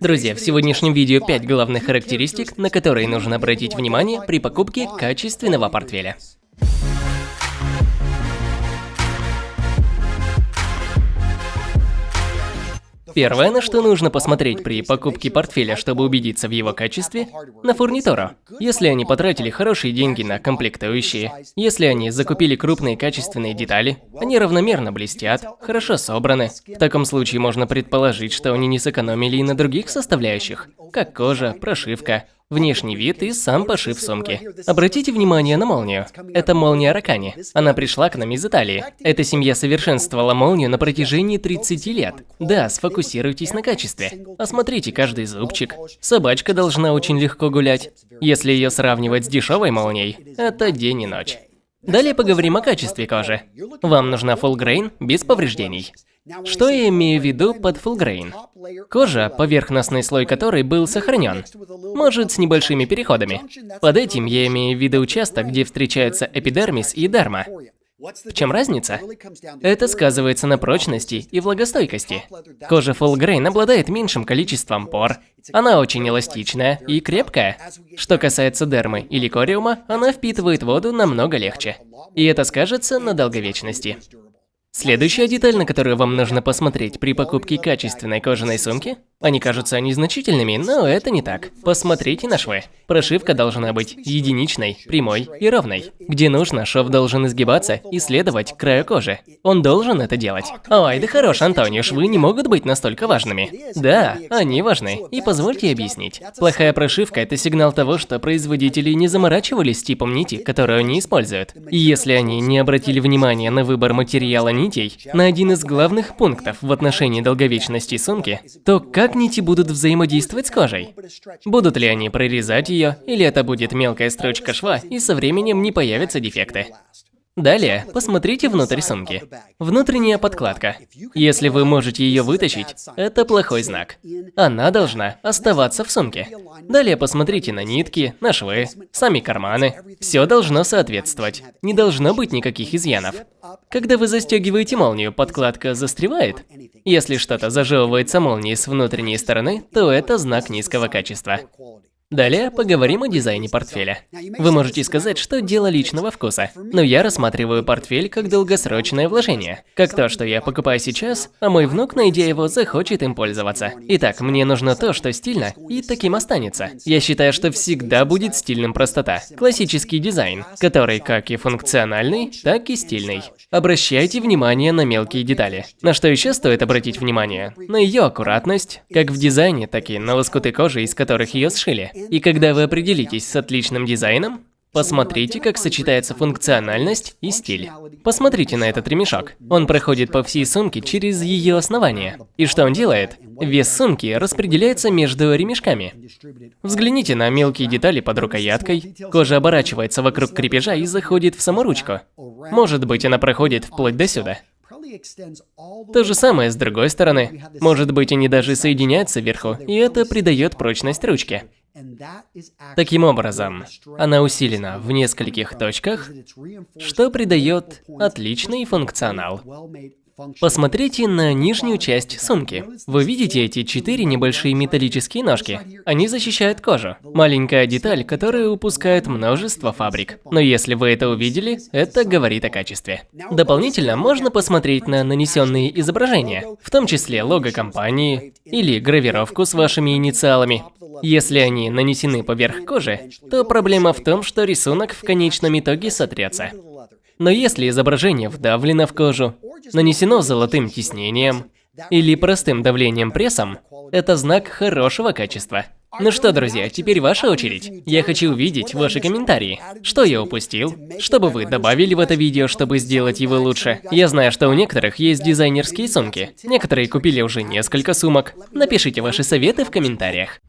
Друзья, в сегодняшнем видео 5 главных характеристик, на которые нужно обратить внимание при покупке качественного портфеля. Первое, на что нужно посмотреть при покупке портфеля, чтобы убедиться в его качестве – на фурнитуру. Если они потратили хорошие деньги на комплектующие, если они закупили крупные качественные детали, они равномерно блестят, хорошо собраны. В таком случае можно предположить, что они не сэкономили и на других составляющих, как кожа, прошивка, внешний вид и сам пошив сумки. Обратите внимание на молнию. Это молния Ракани. Она пришла к нам из Италии. Эта семья совершенствовала молнию на протяжении 30 лет. Да, сфокусируйтесь на качестве. Осмотрите каждый зубчик. Собачка должна очень легко гулять. Если ее сравнивать с дешевой молнией, это день и ночь. Далее поговорим о качестве кожи. Вам нужна full grain без повреждений. Что я имею в виду под full grain? Кожа, поверхностный слой которой был сохранен, может с небольшими переходами. Под этим я имею в виду участок, где встречаются эпидермис и дерма. В чем разница? Это сказывается на прочности и влагостойкости. Кожа Full Grain обладает меньшим количеством пор, она очень эластичная и крепкая. Что касается дермы или кориума, она впитывает воду намного легче. И это скажется на долговечности. Следующая деталь, на которую вам нужно посмотреть при покупке качественной кожаной сумки, они кажутся незначительными, но это не так. Посмотрите на швы. Прошивка должна быть единичной, прямой и ровной. Где нужно, шов должен изгибаться и следовать краю кожи. Он должен это делать. Ой, да хорош, Антонио, швы не могут быть настолько важными. Да, они важны. И позвольте объяснить. Плохая прошивка – это сигнал того, что производители не заморачивались типом нити, которую они используют. И если они не обратили внимания на выбор материала нитей, на один из главных пунктов в отношении долговечности сумки, то как как нити будут взаимодействовать с кожей? Будут ли они прорезать ее, или это будет мелкая строчка шва, и со временем не появятся дефекты? Далее, посмотрите внутрь сумки. Внутренняя подкладка. Если вы можете ее вытащить, это плохой знак. Она должна оставаться в сумке. Далее посмотрите на нитки, на швы, сами карманы. Все должно соответствовать. Не должно быть никаких изъянов. Когда вы застегиваете молнию, подкладка застревает. Если что-то зажевывается молнией с внутренней стороны, то это знак низкого качества. Далее поговорим о дизайне портфеля. Вы можете сказать, что дело личного вкуса, но я рассматриваю портфель как долгосрочное вложение. Как то, что я покупаю сейчас, а мой внук, найдя его, захочет им пользоваться. Итак, мне нужно то, что стильно, и таким останется. Я считаю, что всегда будет стильным простота. Классический дизайн, который как и функциональный, так и стильный. Обращайте внимание на мелкие детали. На что еще стоит обратить внимание? На ее аккуратность, как в дизайне, так и на лоскуты кожи, из которых ее сшили. И когда вы определитесь с отличным дизайном, посмотрите, как сочетается функциональность и стиль. Посмотрите на этот ремешок. Он проходит по всей сумке через ее основание. И что он делает? Вес сумки распределяется между ремешками. Взгляните на мелкие детали под рукояткой. Кожа оборачивается вокруг крепежа и заходит в саму ручку. Может быть, она проходит вплоть до сюда. То же самое с другой стороны. Может быть, они даже соединяются вверху, и это придает прочность ручке. Таким образом, она усилена в нескольких точках, что придает отличный функционал. Посмотрите на нижнюю часть сумки. Вы видите эти четыре небольшие металлические ножки? Они защищают кожу. Маленькая деталь, которую упускает множество фабрик. Но если вы это увидели, это говорит о качестве. Дополнительно можно посмотреть на нанесенные изображения, в том числе лого компании или гравировку с вашими инициалами. Если они нанесены поверх кожи, то проблема в том, что рисунок в конечном итоге сотрется. Но если изображение вдавлено в кожу, нанесено золотым тиснением или простым давлением прессом, это знак хорошего качества. Ну что, друзья, теперь ваша очередь. Я хочу увидеть ваши комментарии. Что я упустил? Что бы вы добавили в это видео, чтобы сделать его лучше? Я знаю, что у некоторых есть дизайнерские сумки. Некоторые купили уже несколько сумок. Напишите ваши советы в комментариях.